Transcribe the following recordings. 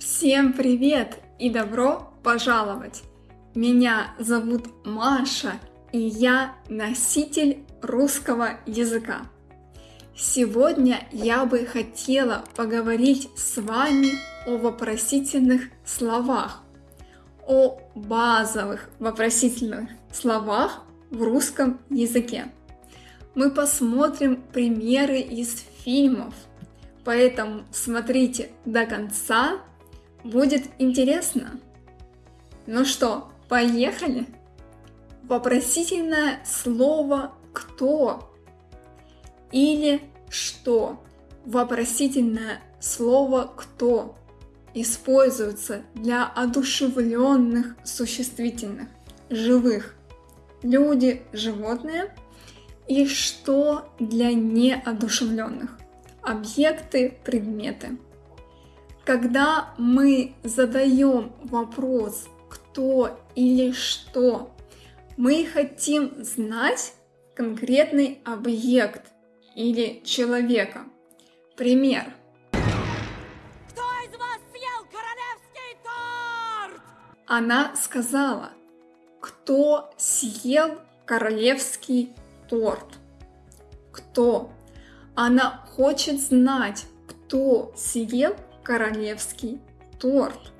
Всем привет и добро пожаловать! Меня зовут Маша, и я носитель русского языка. Сегодня я бы хотела поговорить с вами о вопросительных словах, о базовых вопросительных словах в русском языке. Мы посмотрим примеры из фильмов, поэтому смотрите до конца Будет интересно. Ну что, поехали? Вопросительное слово «кто» или «что». Вопросительное слово «кто» используется для одушевленных существительных, живых, люди, животные, и «что» для неодушевленных, объекты, предметы. Когда мы задаем вопрос «кто» или «что», мы хотим знать конкретный объект или человека. Пример. Кто из вас съел королевский торт? Она сказала, кто съел королевский торт? Кто? Она хочет знать, кто съел королевский торт.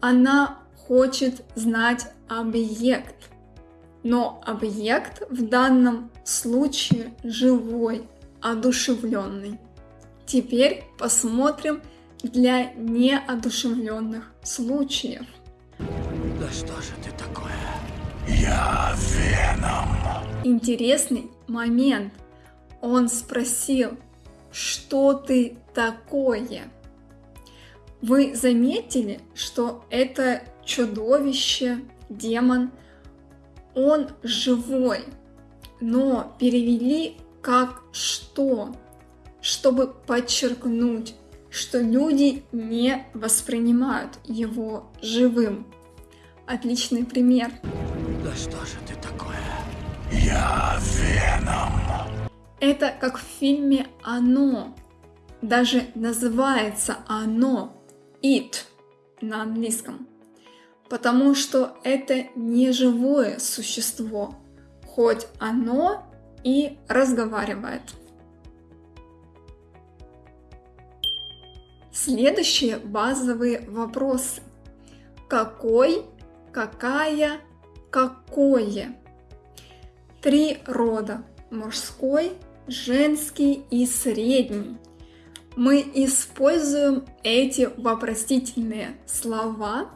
Она хочет знать объект. Но объект в данном случае живой, одушевленный. Теперь посмотрим для неодушевленных случаев. Да что же ты такое? Я Веном. Интересный момент. Он спросил, что ты такое? Вы заметили, что это чудовище, демон, он живой, но перевели как что, чтобы подчеркнуть, что люди не воспринимают его живым. Отличный пример. Да что же ты такое? Я Веном. Это как в фильме «Оно». Даже называется «Оно», it на английском, потому что это не живое существо, хоть оно и разговаривает. Следующие базовые вопросы. Какой, какая, какое? Три рода. Мужской, женский и средний мы используем эти вопросительные слова,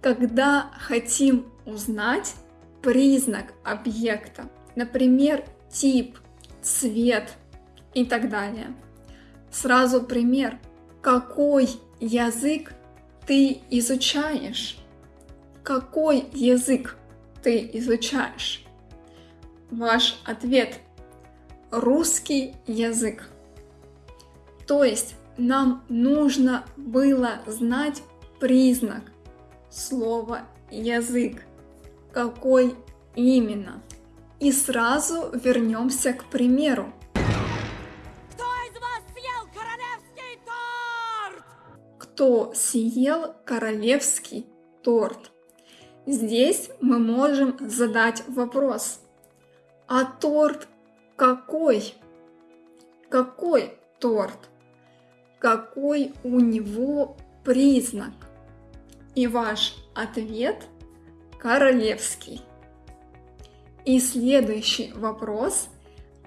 когда хотим узнать признак объекта, например, тип, цвет и так далее. Сразу пример. Какой язык ты изучаешь? Какой язык ты изучаешь? Ваш ответ – русский язык. То есть нам нужно было знать признак слова язык, какой именно. И сразу вернемся к примеру. Кто из вас съел королевский торт? Кто съел королевский торт? Здесь мы можем задать вопрос. А торт какой? Какой торт? Какой у него признак. И ваш ответ королевский. И следующий вопрос.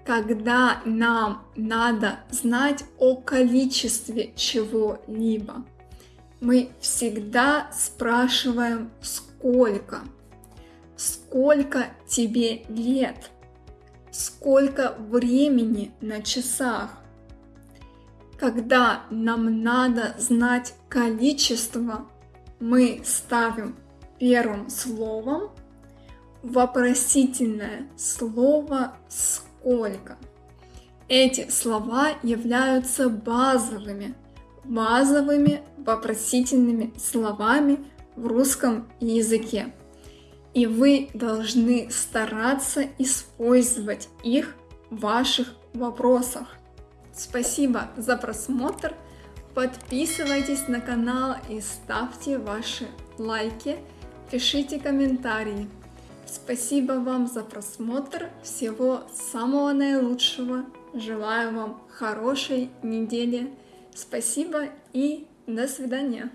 Когда нам надо знать о количестве чего-либо, мы всегда спрашиваем сколько. Сколько тебе лет? Сколько времени на часах? Когда нам надо знать количество, мы ставим первым словом вопросительное слово «сколько». Эти слова являются базовыми, базовыми вопросительными словами в русском языке. И вы должны стараться использовать их в ваших вопросах. Спасибо за просмотр. Подписывайтесь на канал и ставьте ваши лайки, пишите комментарии. Спасибо вам за просмотр, всего самого наилучшего, желаю вам хорошей недели, спасибо и до свидания.